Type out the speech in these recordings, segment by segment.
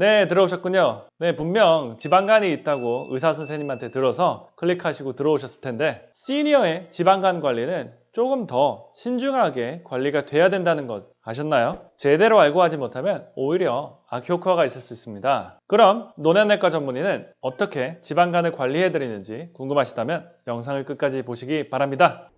네 들어오셨군요. 네 분명 지방간이 있다고 의사 선생님한테 들어서 클릭하시고 들어오셨을 텐데 시니어의 지방간 관리는 조금 더 신중하게 관리가 돼야 된다는 것 아셨나요? 제대로 알고 하지 못하면 오히려 악효과가 있을 수 있습니다. 그럼 노년내과 전문의는 어떻게 지방간을 관리해 드리는지 궁금하시다면 영상을 끝까지 보시기 바랍니다.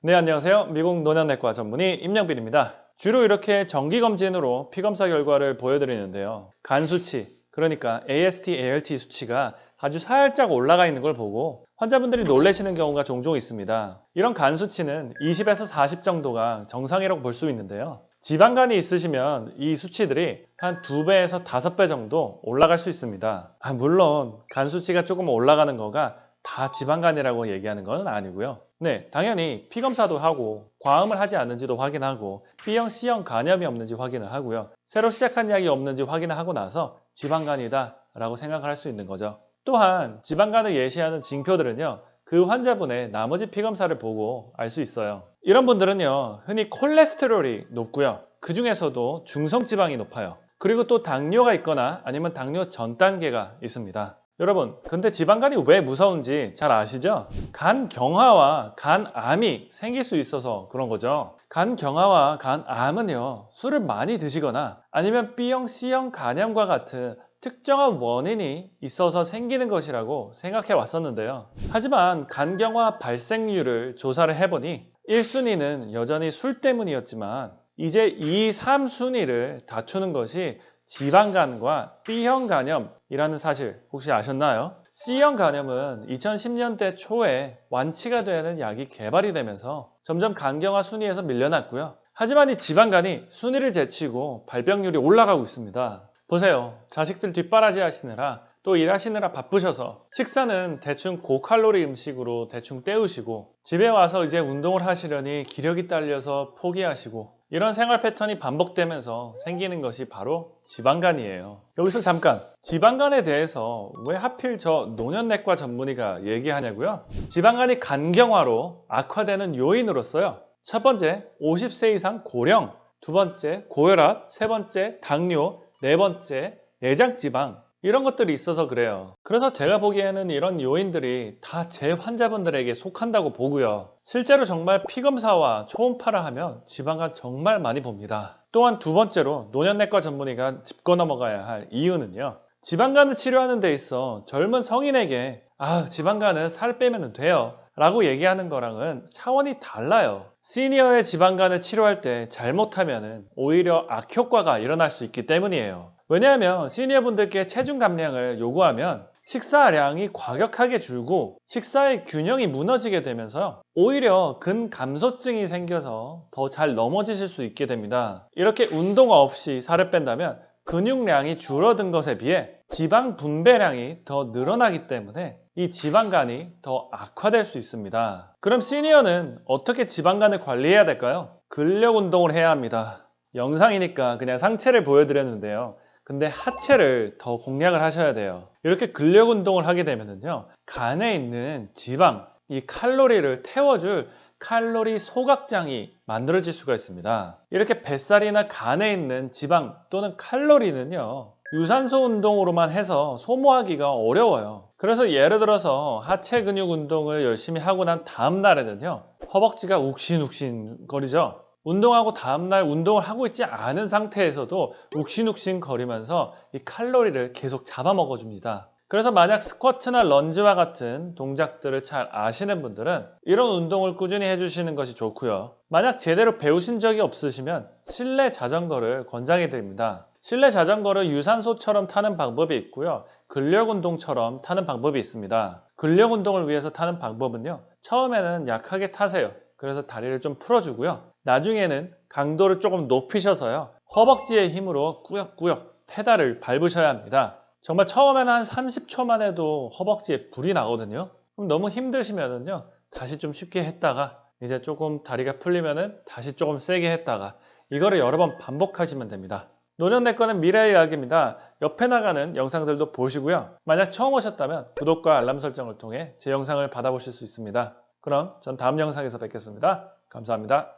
네 안녕하세요. 미국 노년내과 전문의 임영빈입니다 주로 이렇게 정기검진으로 피검사 결과를 보여드리는데요. 간 수치 그러니까 AST, ALT 수치가 아주 살짝 올라가 있는 걸 보고 환자분들이 놀라시는 경우가 종종 있습니다. 이런 간 수치는 20에서 40 정도가 정상이라고 볼 수 있는데요. 지방간이 있으시면 이 수치들이 한 2배에서 5배 정도 올라갈 수 있습니다. 아, 물론 간 수치가 조금 올라가는 거가 다 지방간이라고 얘기하는 건 아니고요 네, 당연히 피검사도 하고 과음을 하지 않는지도 확인하고 B형, C형 간염이 없는지 확인을 하고요. 새로 시작한 약이 없는지 확인을 하고 나서 지방간이다 라고 생각을 할 수 있는 거죠. 또한 지방간을 예시하는 징표들은요. 그 환자분의 나머지 피검사를 보고 알 수 있어요. 이런 분들은요. 흔히 콜레스테롤이 높고요. 그 중에서도 중성지방이 높아요. 그리고 또 당뇨가 있거나 아니면 당뇨 전 단계가 있습니다. 여러분 근데 지방간이 왜 무서운지 잘 아시죠? 간 경화와 간암이 생길 수 있어서 그런 거죠 간 경화와 간암은요 술을 많이 드시거나 아니면 B형, C형 간염과 같은 특정한 원인이 있어서 생기는 것이라고 생각해 왔었는데요 하지만 간경화 발생률을 조사를 해보니 1순위는 여전히 술 때문이었지만 이제 2, 3순위를 다투는 것이 지방간과 B형 간염이라는 사실 혹시 아셨나요? C형 간염은 2010년대 초에 완치가 되는 약이 개발이 되면서 점점 간경화 순위에서 밀려났고요. 하지만 이 지방간이 순위를 제치고 발병률이 올라가고 있습니다. 보세요. 자식들 뒷바라지 하시느라 또 일하시느라 바쁘셔서 식사는 대충 고칼로리 음식으로 대충 때우시고 집에 와서 이제 운동을 하시려니 기력이 딸려서 포기하시고 이런 생활 패턴이 반복되면서 생기는 것이 바로 지방간이에요. 여기서 잠깐 지방간에 대해서 왜 하필 저 노년내과 전문의가 얘기하냐고요? 지방간이 간경화로 악화되는 요인으로서요. 첫 번째 50세 이상 고령 두 번째 고혈압 세 번째 당뇨 네 번째 내장지방 이런 것들이 있어서 그래요. 그래서 제가 보기에는 이런 요인들이 다 제 환자분들에게 속한다고 보고요. 실제로 정말 피검사와 초음파를 하면 지방간 정말 많이 봅니다. 또한 두 번째로 노년내과 전문의가 짚고 넘어가야 할 이유는요. 지방간을 치료하는 데 있어 젊은 성인에게 아 지방간은 살 빼면 돼요. 라고 얘기하는 거랑은 차원이 달라요. 시니어의 지방간을 치료할 때 잘못하면 오히려 악효과가 일어날 수 있기 때문이에요 왜냐하면 시니어분들께 체중 감량을 요구하면 식사량이 과격하게 줄고 식사의 균형이 무너지게 되면서 오히려 근감소증이 생겨서 더 잘 넘어지실 수 있게 됩니다. 이렇게 운동 없이 살을 뺀다면 근육량이 줄어든 것에 비해 지방 분배량이 더 늘어나기 때문에 이 지방간이 더 악화될 수 있습니다. 그럼 시니어는 어떻게 지방간을 관리해야 될까요? 근력 운동을 해야 합니다. 영상이니까 그냥 상체를 보여드렸는데요 근데 하체를 더 공략을 하셔야 돼요. 이렇게 근력 운동을 하게 되면요 간에 있는 지방, 이 칼로리를 태워줄 칼로리 소각장이 만들어질 수가 있습니다. 이렇게 뱃살이나 간에 있는 지방 또는 칼로리는요 유산소 운동으로만 해서 소모하기가 어려워요. 그래서 예를 들어서 하체 근육 운동을 열심히 하고 난 다음 날에는요 허벅지가 욱신욱신 거리죠 운동하고 다음날 운동을 하고 있지 않은 상태에서도 욱신욱신 거리면서 이 칼로리를 계속 잡아먹어 줍니다. 그래서 만약 스쿼트나 런지와 같은 동작들을 잘 아시는 분들은 이런 운동을 꾸준히 해주시는 것이 좋고요. 만약 제대로 배우신 적이 없으시면 실내 자전거를 권장해 드립니다. 실내 자전거를 유산소처럼 타는 방법이 있고요. 근력 운동처럼 타는 방법이 있습니다. 근력 운동을 위해서 타는 방법은요. 처음에는 약하게 타세요. 그래서 다리를 좀 풀어주고요 나중에는 강도를 조금 높이셔서요 허벅지의 힘으로 꾸역꾸역 페달을 밟으셔야 합니다. 정말 처음에는 한 30초만 해도 허벅지에 불이 나거든요. 그럼 너무 힘드시면은요 다시 좀 쉽게 했다가 이제 조금 다리가 풀리면은 다시 조금 세게 했다가 이거를 여러 번 반복하시면 됩니다. 노년내과는 미래의 이야기입니다. 옆에 나가는 영상들도 보시고요. 만약 처음 오셨다면 구독과 알람 설정을 통해 제 영상을 받아보실 수 있습니다. 그럼 전 다음 영상에서 뵙겠습니다. 감사합니다